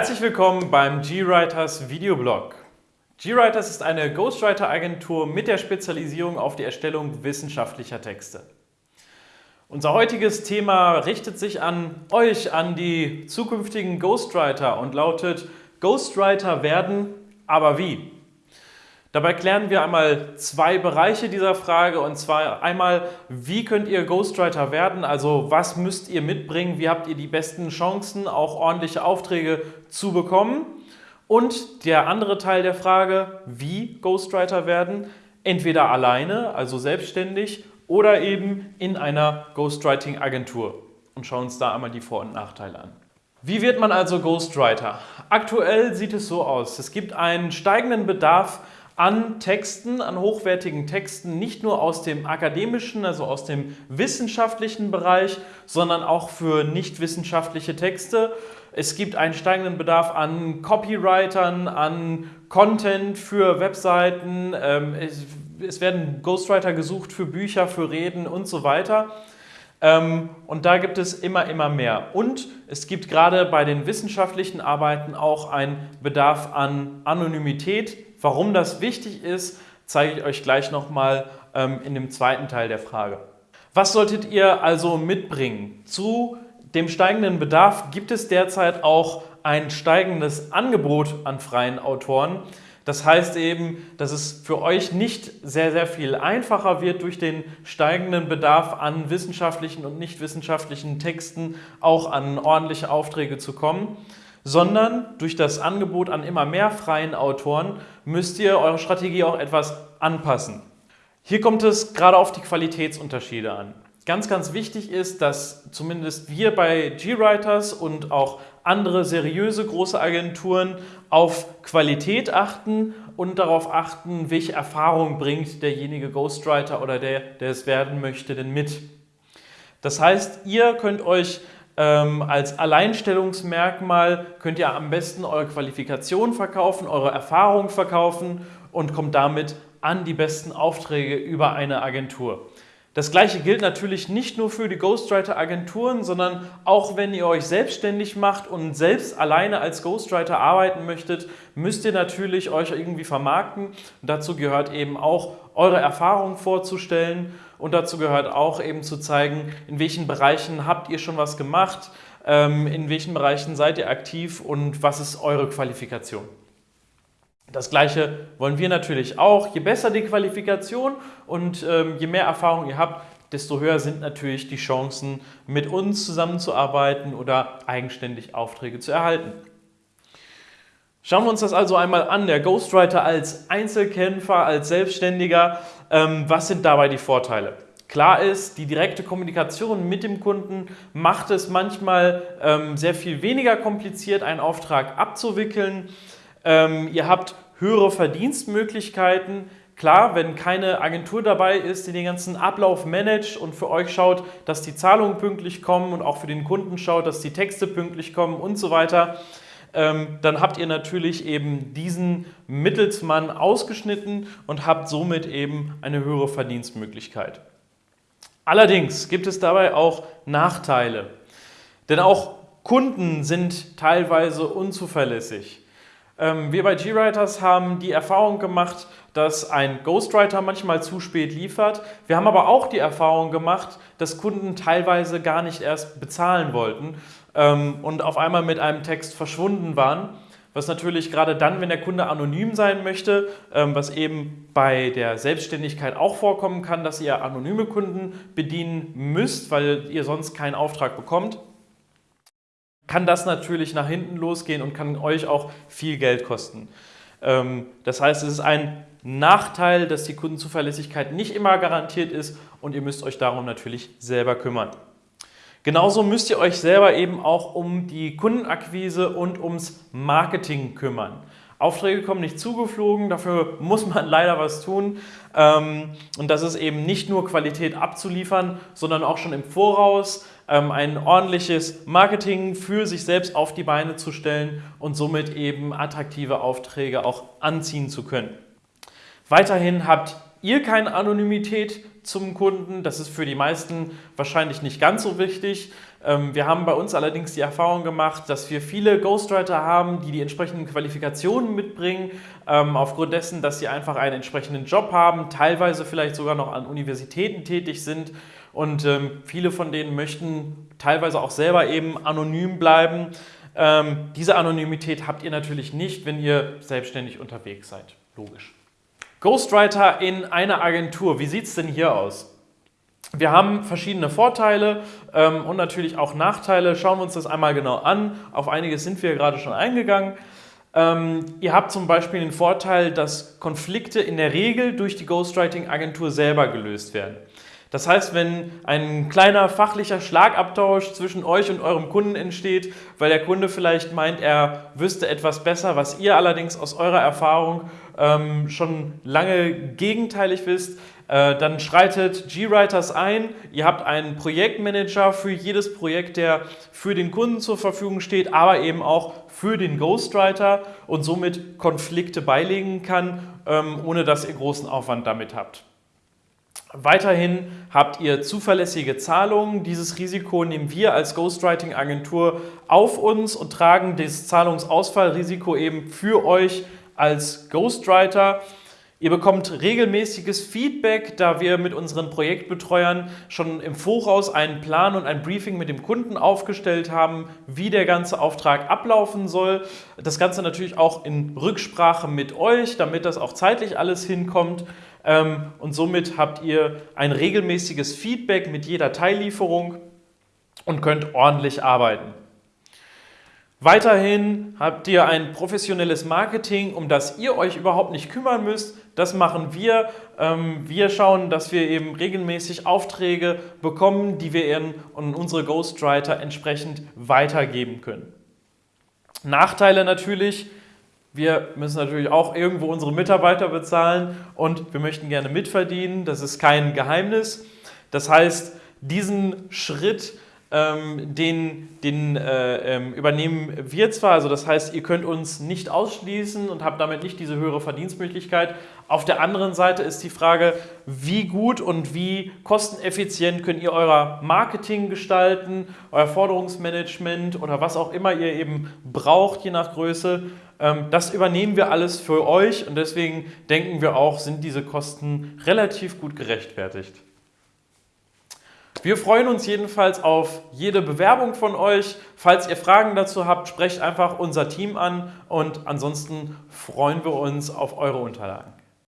Herzlich willkommen beim GWriters Videoblog. GWriters ist eine Ghostwriter-Agentur mit der Spezialisierung auf die Erstellung wissenschaftlicher Texte. Unser heutiges Thema richtet sich an euch, an die zukünftigen Ghostwriter und lautet Ghostwriter werden, aber wie? Dabei klären wir einmal zwei Bereiche dieser Frage und zwar einmal, wie könnt ihr Ghostwriter werden, also was müsst ihr mitbringen, wie habt ihr die besten Chancen, auch ordentliche Aufträge zu bekommen? Und der andere Teil der Frage, wie Ghostwriter werden, entweder alleine, also selbstständig oder eben in einer Ghostwriting-Agentur. Und schauen uns da einmal die Vor- und Nachteile an. Wie wird man also Ghostwriter? Aktuell sieht es so aus, es gibt einen steigenden Bedarf an Texten, an hochwertigen Texten, nicht nur aus dem akademischen, also aus dem wissenschaftlichen Bereich, sondern auch für nicht wissenschaftliche Texte. Es gibt einen steigenden Bedarf an Copywritern, an Content für Webseiten. Ähm, es werden Ghostwriter gesucht für Bücher, für Reden und so weiter. Ähm, und da gibt es immer, immer mehr. Und es gibt gerade bei den wissenschaftlichen Arbeiten auch einen Bedarf an Anonymität, Warum das wichtig ist, zeige ich euch gleich nochmal ähm, in dem zweiten Teil der Frage. Was solltet ihr also mitbringen? Zu dem steigenden Bedarf gibt es derzeit auch ein steigendes Angebot an freien Autoren. Das heißt eben, dass es für euch nicht sehr, sehr viel einfacher wird, durch den steigenden Bedarf an wissenschaftlichen und nicht wissenschaftlichen Texten auch an ordentliche Aufträge zu kommen sondern durch das Angebot an immer mehr freien Autoren müsst ihr eure Strategie auch etwas anpassen. Hier kommt es gerade auf die Qualitätsunterschiede an. Ganz, ganz wichtig ist, dass zumindest wir bei GWriters und auch andere seriöse große Agenturen auf Qualität achten und darauf achten, welche Erfahrung bringt derjenige Ghostwriter oder der, der es werden möchte, denn mit. Das heißt, ihr könnt euch ähm, als Alleinstellungsmerkmal könnt ihr am besten eure Qualifikation verkaufen, eure Erfahrung verkaufen und kommt damit an die besten Aufträge über eine Agentur. Das gleiche gilt natürlich nicht nur für die Ghostwriter-Agenturen, sondern auch wenn ihr euch selbstständig macht und selbst alleine als Ghostwriter arbeiten möchtet, müsst ihr natürlich euch irgendwie vermarkten. Und dazu gehört eben auch, eure Erfahrungen vorzustellen und dazu gehört auch eben zu zeigen, in welchen Bereichen habt ihr schon was gemacht, ähm, in welchen Bereichen seid ihr aktiv und was ist eure Qualifikation. Das Gleiche wollen wir natürlich auch. Je besser die Qualifikation und ähm, je mehr Erfahrung ihr habt, desto höher sind natürlich die Chancen, mit uns zusammenzuarbeiten oder eigenständig Aufträge zu erhalten. Schauen wir uns das also einmal an, der Ghostwriter als Einzelkämpfer, als Selbstständiger. Ähm, was sind dabei die Vorteile? Klar ist, die direkte Kommunikation mit dem Kunden macht es manchmal ähm, sehr viel weniger kompliziert, einen Auftrag abzuwickeln. Ähm, ihr habt höhere Verdienstmöglichkeiten. Klar, wenn keine Agentur dabei ist, die den ganzen Ablauf managt und für euch schaut, dass die Zahlungen pünktlich kommen und auch für den Kunden schaut, dass die Texte pünktlich kommen und so weiter, ähm, dann habt ihr natürlich eben diesen Mittelsmann ausgeschnitten und habt somit eben eine höhere Verdienstmöglichkeit. Allerdings gibt es dabei auch Nachteile, denn auch Kunden sind teilweise unzuverlässig. Ähm, wir bei GWriters haben die Erfahrung gemacht, dass ein Ghostwriter manchmal zu spät liefert. Wir haben aber auch die Erfahrung gemacht, dass Kunden teilweise gar nicht erst bezahlen wollten ähm, und auf einmal mit einem Text verschwunden waren. Was natürlich gerade dann, wenn der Kunde anonym sein möchte, ähm, was eben bei der Selbstständigkeit auch vorkommen kann, dass ihr anonyme Kunden bedienen müsst, weil ihr sonst keinen Auftrag bekommt, kann das natürlich nach hinten losgehen und kann euch auch viel Geld kosten. Ähm, das heißt, es ist ein Nachteil, dass die Kundenzuverlässigkeit nicht immer garantiert ist und ihr müsst euch darum natürlich selber kümmern. Genauso müsst ihr euch selber eben auch um die Kundenakquise und ums Marketing kümmern. Aufträge kommen nicht zugeflogen, dafür muss man leider was tun. Ähm, und das ist eben nicht nur Qualität abzuliefern, sondern auch schon im Voraus ähm, ein ordentliches Marketing für sich selbst auf die Beine zu stellen und somit eben attraktive Aufträge auch anziehen zu können. Weiterhin habt ihr keine Anonymität zum Kunden. Das ist für die meisten wahrscheinlich nicht ganz so wichtig. Ähm, wir haben bei uns allerdings die Erfahrung gemacht, dass wir viele Ghostwriter haben, die die entsprechenden Qualifikationen mitbringen, ähm, aufgrund dessen, dass sie einfach einen entsprechenden Job haben, teilweise vielleicht sogar noch an Universitäten tätig sind und ähm, viele von denen möchten teilweise auch selber eben anonym bleiben. Diese Anonymität habt ihr natürlich nicht, wenn ihr selbstständig unterwegs seid. Logisch. Ghostwriter in einer Agentur, wie sieht es denn hier aus? Wir haben verschiedene Vorteile ähm, und natürlich auch Nachteile. Schauen wir uns das einmal genau an. Auf einiges sind wir gerade schon eingegangen. Ähm, ihr habt zum Beispiel den Vorteil, dass Konflikte in der Regel durch die Ghostwriting-Agentur selber gelöst werden. Das heißt, wenn ein kleiner fachlicher Schlagabtausch zwischen euch und eurem Kunden entsteht, weil der Kunde vielleicht meint, er wüsste etwas besser, was ihr allerdings aus eurer Erfahrung ähm, schon lange gegenteilig wisst, äh, dann schreitet GWriters ein. Ihr habt einen Projektmanager für jedes Projekt, der für den Kunden zur Verfügung steht, aber eben auch für den Ghostwriter und somit Konflikte beilegen kann, ähm, ohne dass ihr großen Aufwand damit habt. Weiterhin habt ihr zuverlässige Zahlungen. Dieses Risiko nehmen wir als Ghostwriting-Agentur auf uns und tragen das Zahlungsausfallrisiko eben für euch als Ghostwriter. Ihr bekommt regelmäßiges Feedback, da wir mit unseren Projektbetreuern schon im Voraus einen Plan und ein Briefing mit dem Kunden aufgestellt haben, wie der ganze Auftrag ablaufen soll. Das Ganze natürlich auch in Rücksprache mit euch, damit das auch zeitlich alles hinkommt. Ähm, und somit habt ihr ein regelmäßiges Feedback mit jeder Teillieferung und könnt ordentlich arbeiten. Weiterhin habt ihr ein professionelles Marketing, um das ihr euch überhaupt nicht kümmern müsst. Das machen wir. Ähm, wir schauen, dass wir eben regelmäßig Aufträge bekommen, die wir in unsere Ghostwriter entsprechend weitergeben können. Nachteile natürlich, wir müssen natürlich auch irgendwo unsere Mitarbeiter bezahlen und wir möchten gerne mitverdienen. Das ist kein Geheimnis. Das heißt, diesen Schritt, ähm, den, den äh, ähm, übernehmen wir zwar, also das heißt, ihr könnt uns nicht ausschließen und habt damit nicht diese höhere Verdienstmöglichkeit. Auf der anderen Seite ist die Frage, wie gut und wie kosteneffizient könnt ihr euer Marketing gestalten, euer Forderungsmanagement oder was auch immer ihr eben braucht, je nach Größe. Ähm, das übernehmen wir alles für euch und deswegen denken wir auch, sind diese Kosten relativ gut gerechtfertigt. Wir freuen uns jedenfalls auf jede Bewerbung von euch. Falls ihr Fragen dazu habt, sprecht einfach unser Team an und ansonsten freuen wir uns auf eure Unterlagen.